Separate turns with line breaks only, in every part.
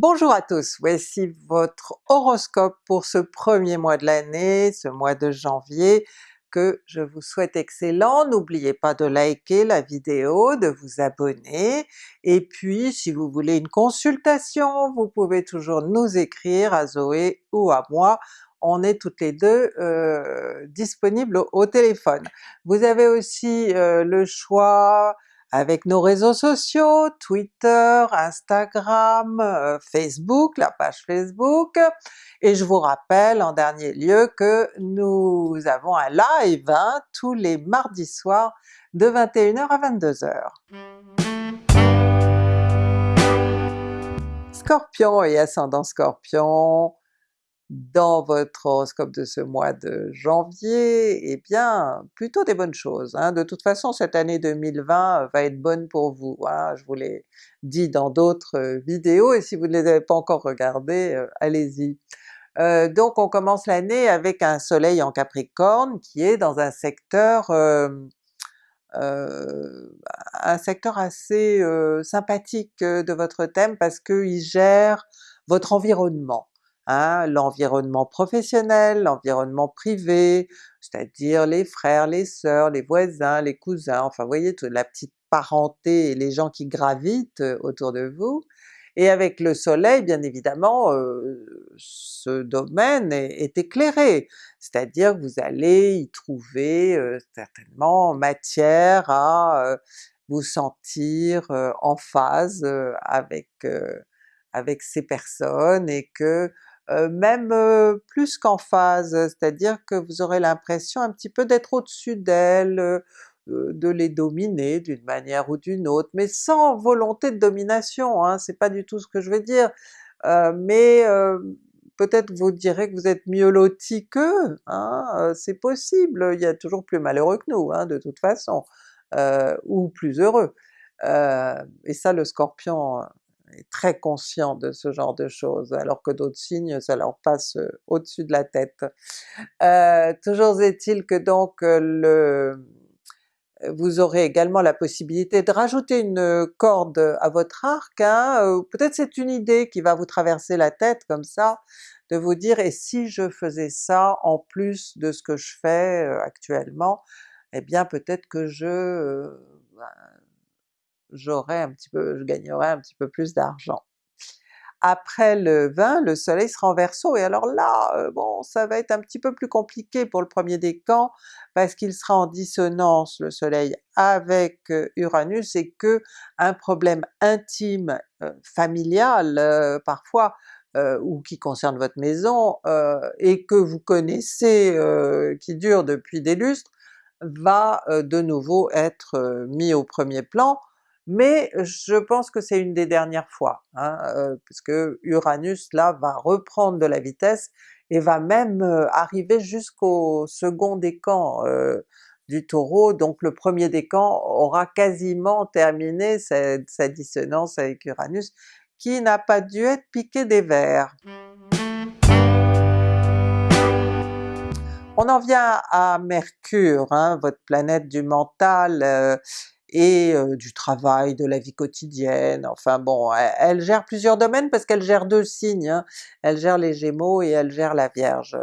Bonjour à tous, voici votre horoscope pour ce premier mois de l'année, ce mois de janvier, que je vous souhaite excellent. N'oubliez pas de liker la vidéo, de vous abonner, et puis si vous voulez une consultation, vous pouvez toujours nous écrire à Zoé ou à moi, on est toutes les deux euh, disponibles au, téléphone. Vous avez aussi euh, le choix avec nos réseaux sociaux, Twitter, Instagram, euh, Facebook, la page Facebook, et je vous rappelle en dernier lieu que nous avons un live hein, tous les mardis soirs de 21h à 22h. Scorpion et ascendant Scorpion, dans votre horoscope de ce mois de janvier, eh bien plutôt des bonnes choses. Hein. De toute façon cette année 2020 euh, va être bonne pour vous, hein. je vous l'ai dit dans d'autres euh, vidéos, et si vous ne les avez pas encore regardées, euh, allez-y. donc on commence l'année avec un soleil en Capricorne qui est dans un secteur un secteur assez sympathique de votre thème parce qu'il gère votre environnement. L'environnement professionnel, l'environnement privé, c'est-à-dire les frères, les sœurs, les voisins, les cousins, enfin vous voyez toute la petite parenté et les gens qui gravitent euh, autour de vous. Et avec le soleil bien évidemment euh, ce domaine est, éclairé, c'est-à-dire que vous allez y trouver euh, certainement matière à vous sentir en phase avec, avec ces personnes et que même euh, plus qu'en phase, c'est-à-dire que vous aurez l'impression un petit peu d'être au-dessus d'elles, euh, de les dominer d'une manière ou d'une autre, mais sans volonté de domination, hein, c'est pas du tout ce que je veux dire, mais peut-être vous direz que vous êtes mieux loti qu'eux, hein, c'est possible, il y a toujours plus malheureux que nous hein, de toute façon, ou plus heureux. et ça le Scorpion est très conscient de ce genre de choses, alors que d'autres signes ça leur passe au-dessus de la tête. Toujours est-il que donc vous aurez également la possibilité de rajouter une corde à votre arc, hein, peut-être c'est une idée qui va vous traverser la tête comme ça, de vous dire et si je faisais ça en plus de ce que je fais actuellement, eh bien peut-être que je ben, j'aurais un petit peu, je gagnerais un petit peu plus d'argent. Après le 20, le soleil sera en Verseau, et alors là, euh, bon, ça va être un petit peu plus compliqué pour le premier décan, parce qu'il sera en dissonance le soleil avec euh, Uranus, et que un problème intime, euh, familial parfois, ou qui concerne votre maison, et que vous connaissez, qui dure depuis des lustres, va de nouveau être mis au premier plan, mais je pense que c'est une des dernières fois, hein, euh, puisque Uranus là va reprendre de la vitesse et va même euh, arriver jusqu'au second décan euh, du Taureau, donc le premier décan aura quasiment terminé sa, dissonance avec Uranus, qui n'a pas dû être piqué des vers. On en vient à Mercure, hein, votre planète du mental, et du travail, de la vie quotidienne, enfin bon, elle, gère plusieurs domaines parce qu'elle gère deux signes, hein. elle gère les Gémeaux et elle gère la Vierge.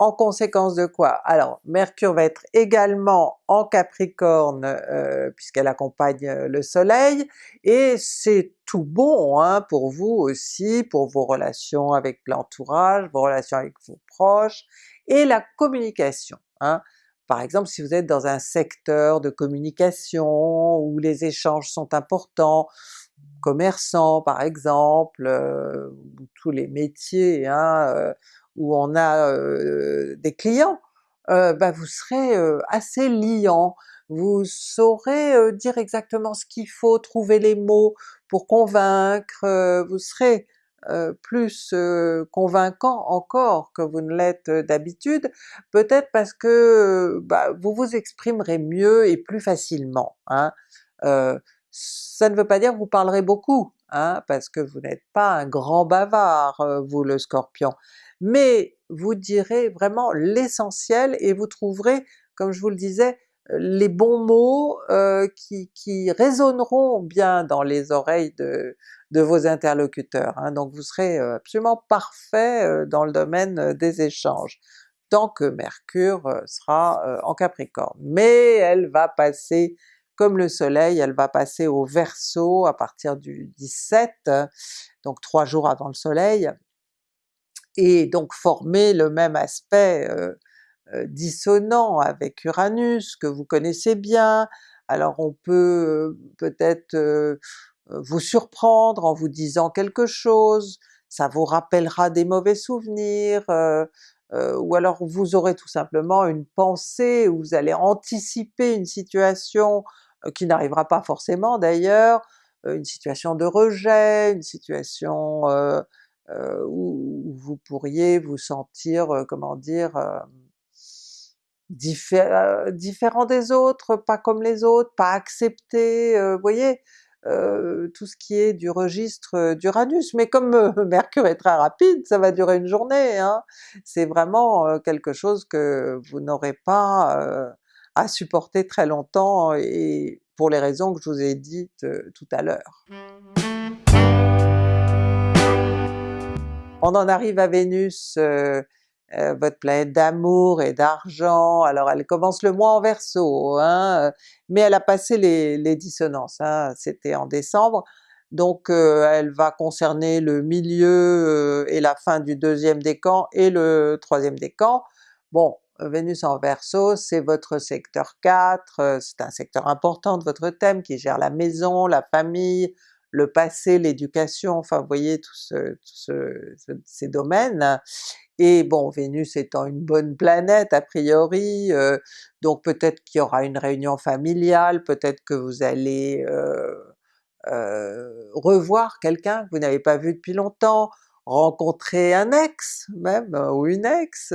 En conséquence de quoi? Alors Mercure va être également en Capricorne puisqu'elle accompagne le Soleil, et c'est tout bon hein, pour vous aussi, pour vos relations avec l'entourage, vos relations avec vos proches, et la communication. Hein. Par exemple, si vous êtes dans un secteur de communication où les échanges sont importants, commerçants par exemple, euh, tous les métiers hein, euh, où on a euh, des clients, ben vous serez assez liant, vous saurez dire exactement ce qu'il faut, trouver les mots pour convaincre, vous serez euh, plus euh, convaincant encore que vous ne l'êtes euh, d'habitude, peut-être parce que bah, vous vous exprimerez mieux et plus facilement. Hein. ça ne veut pas dire que vous parlerez beaucoup, hein, parce que vous n'êtes pas un grand bavard, vous le Scorpion, mais vous direz vraiment l'essentiel et vous trouverez, comme je vous le disais, les bons mots qui, qui, résonneront bien dans les oreilles de, vos interlocuteurs. Hein. Donc vous serez absolument parfait dans le domaine des échanges, tant que Mercure sera en Capricorne. Mais elle va passer comme le soleil, elle va passer au Verseau à partir du 17, donc trois jours avant le soleil, et donc former le même aspect euh, euh, dissonant avec Uranus que vous connaissez bien, alors on peut euh, peut-être vous surprendre en vous disant quelque chose, ça vous rappellera des mauvais souvenirs, ou alors vous aurez tout simplement une pensée où vous allez anticiper une situation qui n'arrivera pas forcément d'ailleurs, une situation de rejet, une situation où, vous pourriez vous sentir, comment dire, différent des autres, pas comme les autres, pas accepté, vous voyez? tout ce qui est du registre d'Uranus, mais comme Mercure est très rapide, ça va durer une journée, hein. c'est vraiment quelque chose que vous n'aurez pas à supporter très longtemps et pour les raisons que je vous ai dites tout à l'heure. On en arrive à Vénus, euh, euh, votre planète d'amour et d'argent, alors elle commence le mois en Verseau, hein, mais elle a passé les, dissonances, hein, c'était en décembre, donc euh, elle va concerner le milieu et la fin du deuxième décan et le troisième décan. Bon, Vénus en Verseau, c'est votre secteur 4, c'est un secteur important de votre thème qui gère la maison, la famille, le passé, l'éducation, enfin vous voyez tous ces domaines. Et bon, Vénus étant une bonne planète a priori, euh, donc peut-être qu'il y aura une réunion familiale, peut-être que vous allez euh, euh, revoir quelqu'un que vous n'avez pas vu depuis longtemps, rencontrer un ex même, ou une ex.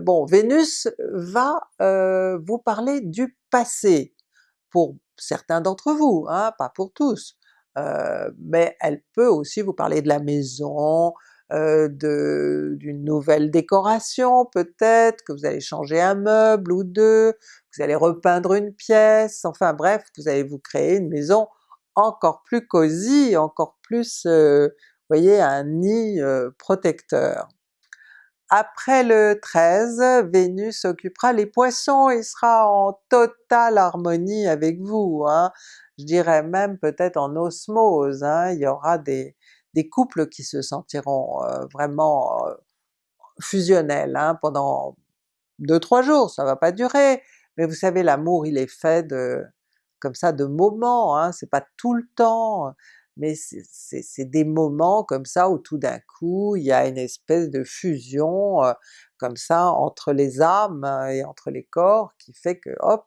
bon, Vénus va vous parler du passé, pour certains d'entre vous, hein, pas pour tous. Mais elle peut aussi vous parler de la maison, d'une nouvelle décoration peut-être, que vous allez changer un meuble ou deux, vous allez repeindre une pièce, enfin bref, vous allez vous créer une maison encore plus cosy, encore plus, euh, voyez, un nid protecteur. Après le 13, Vénus occupera les Poissons et sera en totale harmonie avec vous. Hein je dirais même peut-être en osmose, hein, il y aura des, couples qui se sentiront vraiment fusionnels hein, pendant 2-3 jours, ça va pas durer, mais vous savez l'amour il est fait de comme ça de moments, hein, c'est pas tout le temps, mais c'est des moments comme ça où tout d'un coup il y a une espèce de fusion comme ça entre les âmes et entre les corps qui fait que hop,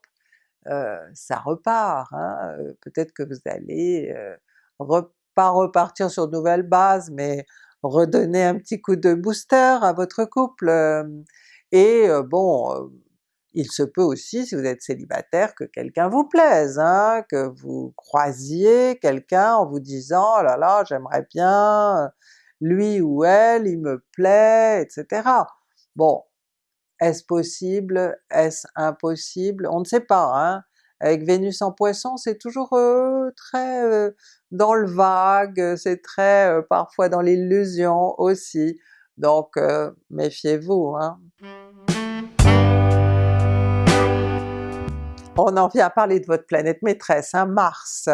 ça repart. Hein, euh, peut-être que vous allez euh, pas repartir sur de nouvelles bases, mais redonner un petit coup de booster à votre couple. et bon, il se peut aussi, si vous êtes célibataire, que quelqu'un vous plaise, hein, que vous croisiez quelqu'un en vous disant « oh là là, j'aimerais bien, lui ou elle, il me plaît, etc. » Bon, est-ce possible? Est-ce impossible? On ne sait pas, hein. Avec Vénus en Poisson, c'est toujours euh, très euh, dans le vague, c'est très euh, parfois dans l'illusion aussi, donc méfiez-vous. Hein. On en vient à parler de votre planète maîtresse, hein, Mars,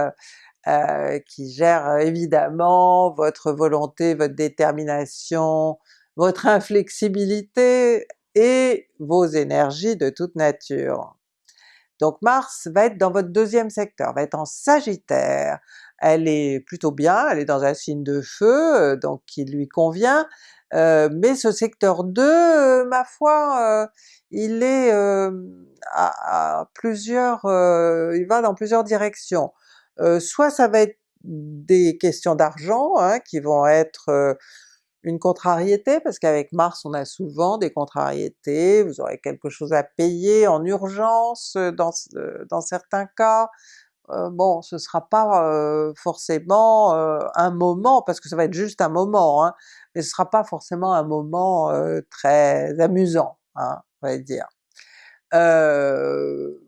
qui gère évidemment votre volonté, votre détermination, votre inflexibilité, et vos énergies de toute nature. Donc Mars va être dans votre deuxième secteur, va être en Sagittaire, elle est plutôt bien, elle est dans un signe de feu, euh, donc qui lui convient, euh, mais ce secteur 2, euh, ma foi, il est à, plusieurs, il va dans plusieurs directions. soit ça va être des questions d'argent hein, qui vont être une contrariété, parce qu'avec Mars on a souvent des contrariétés, vous aurez quelque chose à payer en urgence euh, dans, euh, dans certains cas, euh, bon ce sera pas forcément un moment, parce que ça va être juste un moment, hein, mais ce sera pas forcément un moment très amusant, hein, on va dire.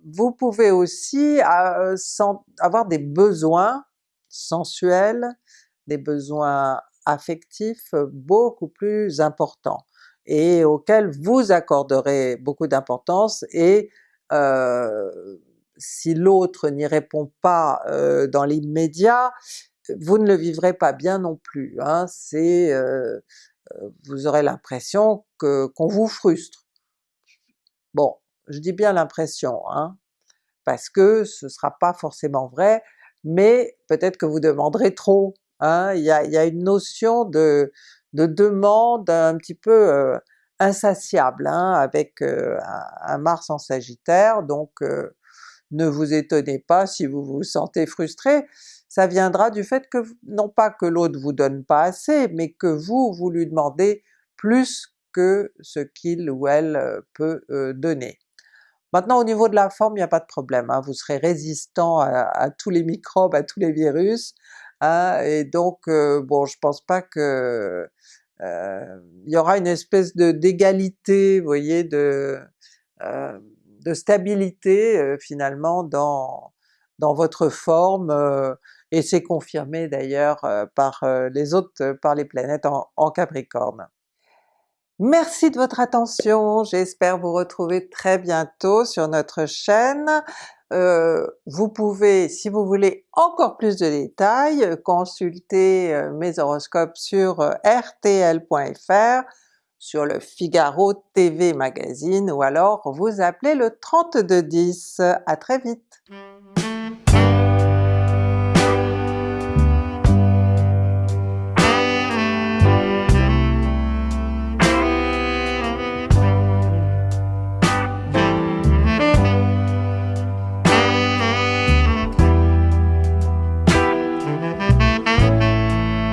vous pouvez aussi avoir des besoins sensuels, des besoins affectifs beaucoup plus importants et auxquels vous accorderez beaucoup d'importance et si l'autre n'y répond pas dans l'immédiat, vous ne le vivrez pas bien non plus, hein. c'est vous aurez l'impression que qu'on vous frustre. Bon, je dis bien l'impression, hein, parce que ce sera pas forcément vrai, mais peut-être que vous demanderez trop, hein. il, y a, une notion de, de demande un petit peu insatiable hein, avec un Mars en Sagittaire, donc ne vous étonnez pas si vous vous sentez frustré, ça viendra du fait que, non pas que l'autre vous donne pas assez, mais que vous, vous lui demandez plus que ce qu'il ou elle euh, peut euh, donner. Maintenant au niveau de la forme, il n'y a pas de problème, hein, vous serez résistant à, tous les microbes, à tous les virus, hein, et donc euh, bon je pense pas que il y aura une espèce de d'égalité, vous voyez, de, de stabilité finalement dans, dans votre forme, et c'est confirmé d'ailleurs euh, par euh, les autres, euh, par les planètes en, Capricorne. Merci de votre attention, j'espère vous retrouver très bientôt sur notre chaîne. vous pouvez, si vous voulez encore plus de détails, consulter mes horoscopes sur rtl.fr, sur le Figaro TV Magazine, ou alors vous appelez le 3210. À très vite!